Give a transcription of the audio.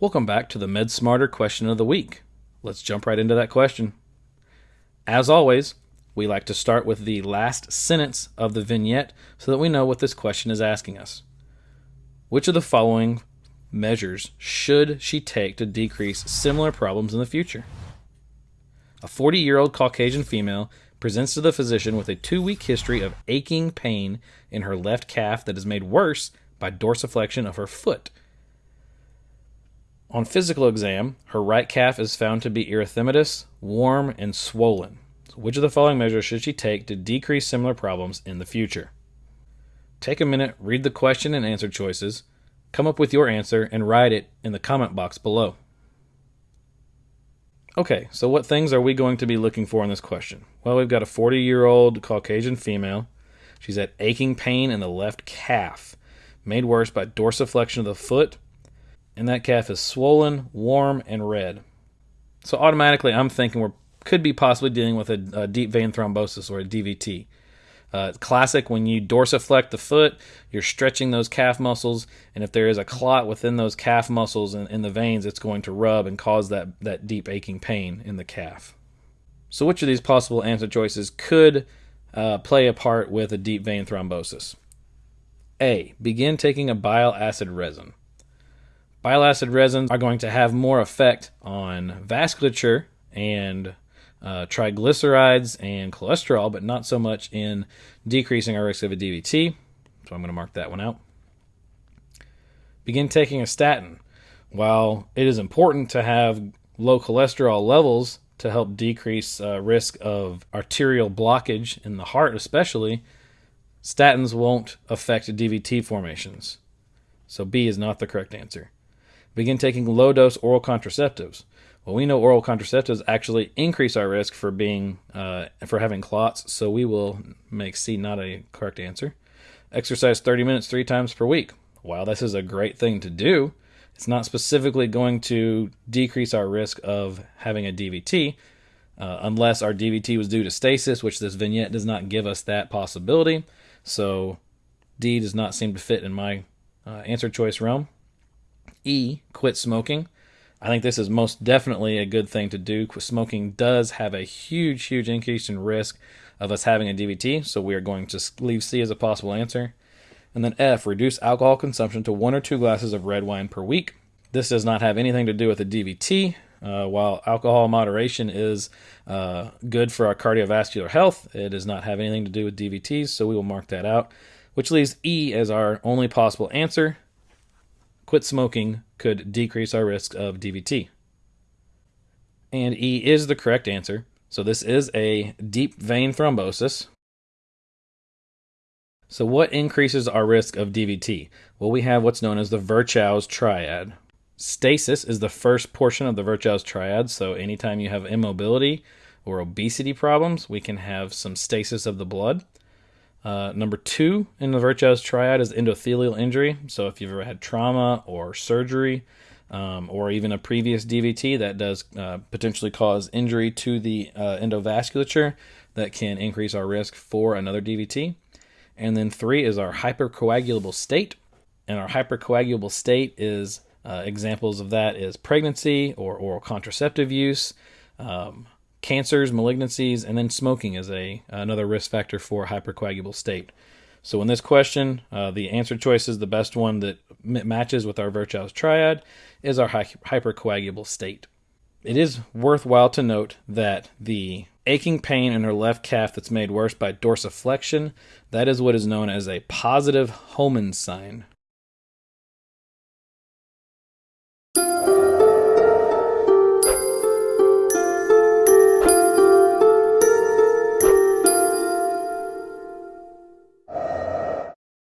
Welcome back to the Med Smarter question of the week. Let's jump right into that question. As always, we like to start with the last sentence of the vignette so that we know what this question is asking us. Which of the following measures should she take to decrease similar problems in the future? A 40 year old Caucasian female presents to the physician with a two week history of aching pain in her left calf that is made worse by dorsiflexion of her foot on physical exam, her right calf is found to be erythematous, warm, and swollen. So which of the following measures should she take to decrease similar problems in the future? Take a minute, read the question and answer choices, come up with your answer, and write it in the comment box below. Okay, so what things are we going to be looking for in this question? Well, we've got a 40 year old Caucasian female. She's had aching pain in the left calf, made worse by dorsiflexion of the foot and that calf is swollen, warm, and red. So automatically, I'm thinking we could be possibly dealing with a, a deep vein thrombosis or a DVT. Uh, classic when you dorsiflect the foot, you're stretching those calf muscles, and if there is a clot within those calf muscles in, in the veins, it's going to rub and cause that, that deep aching pain in the calf. So, which of these possible answer choices could uh, play a part with a deep vein thrombosis? A. Begin taking a bile acid resin. Bile acid resins are going to have more effect on vasculature and uh, triglycerides and cholesterol, but not so much in decreasing our risk of a DVT. So I'm going to mark that one out. Begin taking a statin. While it is important to have low cholesterol levels to help decrease uh, risk of arterial blockage in the heart, especially, statins won't affect DVT formations. So B is not the correct answer. Begin taking low dose oral contraceptives. Well, we know oral contraceptives actually increase our risk for being uh, for having clots, so we will make C not a correct answer. Exercise 30 minutes three times per week. While this is a great thing to do, it's not specifically going to decrease our risk of having a DVT, uh, unless our DVT was due to stasis, which this vignette does not give us that possibility. So D does not seem to fit in my uh, answer choice realm. E, quit smoking. I think this is most definitely a good thing to do. Smoking does have a huge, huge increase in risk of us having a DVT, so we are going to leave C as a possible answer. And then F, reduce alcohol consumption to one or two glasses of red wine per week. This does not have anything to do with a DVT. Uh, while alcohol moderation is uh, good for our cardiovascular health, it does not have anything to do with DVTs, so we will mark that out, which leaves E as our only possible answer quit smoking could decrease our risk of DVT. And E is the correct answer. So this is a deep vein thrombosis. So what increases our risk of DVT? Well, we have what's known as the Virchow's triad. Stasis is the first portion of the Virchow's triad. So anytime you have immobility or obesity problems, we can have some stasis of the blood. Uh, number two in the Virchow's triad is endothelial injury. So if you've ever had trauma or surgery, um, or even a previous DVT that does uh, potentially cause injury to the uh, endovasculature that can increase our risk for another DVT. And then three is our hypercoagulable state. And our hypercoagulable state is uh, examples of that is pregnancy or oral contraceptive use, um, cancers, malignancies, and then smoking is a another risk factor for hypercoagulable state. So in this question, uh, the answer choice is the best one that matches with our Virchow's triad is our hy- hypercoagulable state. It is worthwhile to note that the aching pain in her left calf that's made worse by dorsiflexion, that is what is known as a positive Homans sign.